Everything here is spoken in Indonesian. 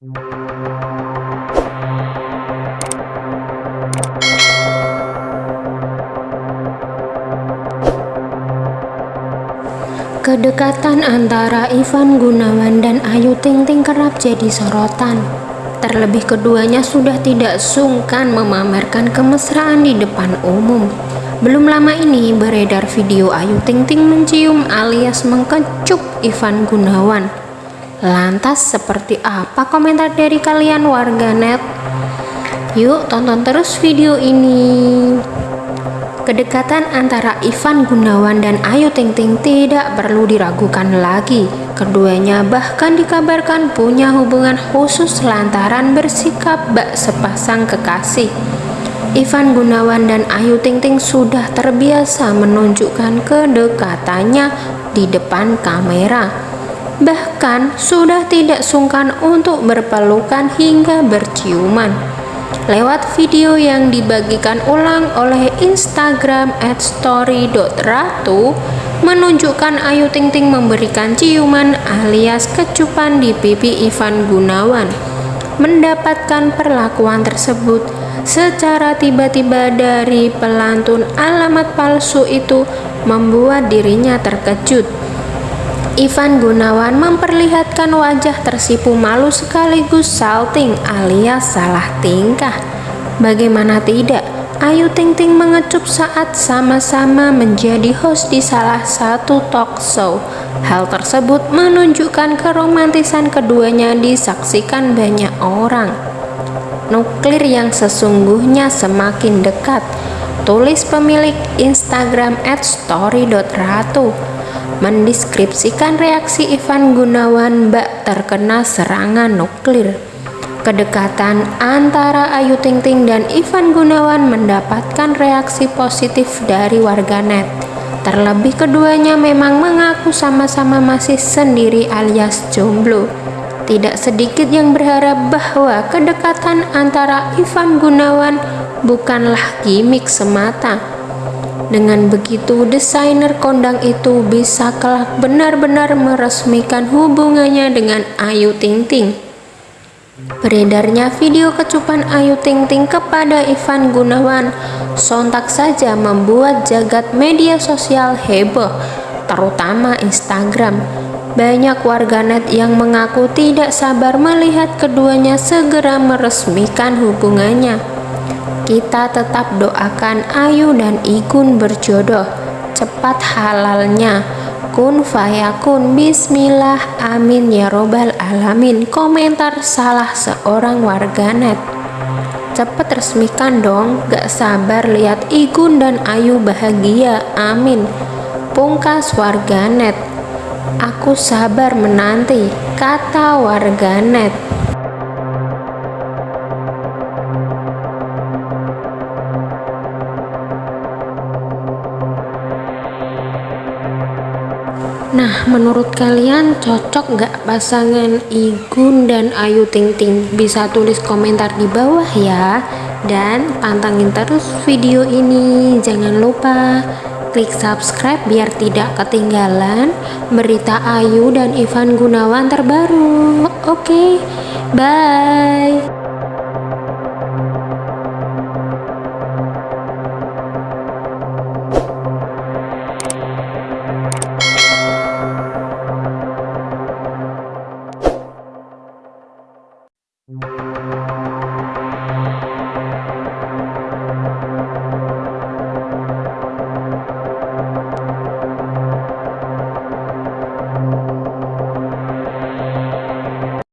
Kedekatan antara Ivan Gunawan dan Ayu Ting Ting kerap jadi sorotan. Terlebih keduanya sudah tidak sungkan memamerkan kemesraan di depan umum. Belum lama ini beredar video Ayu Ting Ting mencium alias mengkecup Ivan Gunawan Lantas seperti apa komentar dari kalian warganet? Yuk tonton terus video ini. Kedekatan antara Ivan Gunawan dan Ayu Ting Ting tidak perlu diragukan lagi. Keduanya bahkan dikabarkan punya hubungan khusus lantaran bersikap bak sepasang kekasih. Ivan Gunawan dan Ayu Ting Ting sudah terbiasa menunjukkan kedekatannya di depan kamera. Bahkan sudah tidak sungkan untuk berpelukan hingga berciuman lewat video yang dibagikan ulang oleh Instagram @story.ratu menunjukkan Ayu Ting Ting memberikan ciuman alias kecupan di pipi Ivan Gunawan. Mendapatkan perlakuan tersebut secara tiba-tiba dari pelantun alamat palsu itu membuat dirinya terkejut Ivan Gunawan memperlihatkan wajah tersipu malu sekaligus salting alias salah tingkah. Bagaimana tidak, Ayu Ting Ting mengecup saat sama-sama menjadi host di salah satu talk show. Hal tersebut menunjukkan keromantisan keduanya disaksikan banyak orang. Nuklir yang sesungguhnya semakin dekat, tulis pemilik Instagram @story.ratu mendeskripsikan reaksi Ivan Gunawan bak terkena serangan nuklir. Kedekatan antara Ayu Ting Ting dan Ivan Gunawan mendapatkan reaksi positif dari warganet. Terlebih keduanya memang mengaku sama-sama masih sendiri alias jomblo. Tidak sedikit yang berharap bahwa kedekatan antara Ivan Gunawan bukanlah gimmick semata, dengan begitu, desainer kondang itu bisa kelak benar-benar meresmikan hubungannya dengan Ayu Ting Ting. Beredarnya video kecupan Ayu Ting Ting kepada Ivan Gunawan sontak saja membuat jagat media sosial heboh, terutama Instagram. Banyak warganet yang mengaku tidak sabar melihat keduanya segera meresmikan hubungannya. Kita tetap doakan Ayu dan Igun berjodoh, cepat halalnya. Kun fayakun bismillah. Amin ya robbal alamin. Komentar salah seorang warganet cepet resmikan dong. Gak sabar lihat Igun dan Ayu bahagia. Amin. Pungkas warganet aku sabar menanti kata warganet Nah, menurut kalian cocok nggak pasangan Igun dan Ayu Ting Ting? Bisa tulis komentar di bawah ya. Dan pantangin terus video ini. Jangan lupa klik subscribe biar tidak ketinggalan berita Ayu dan Ivan Gunawan terbaru. Oke, okay, bye.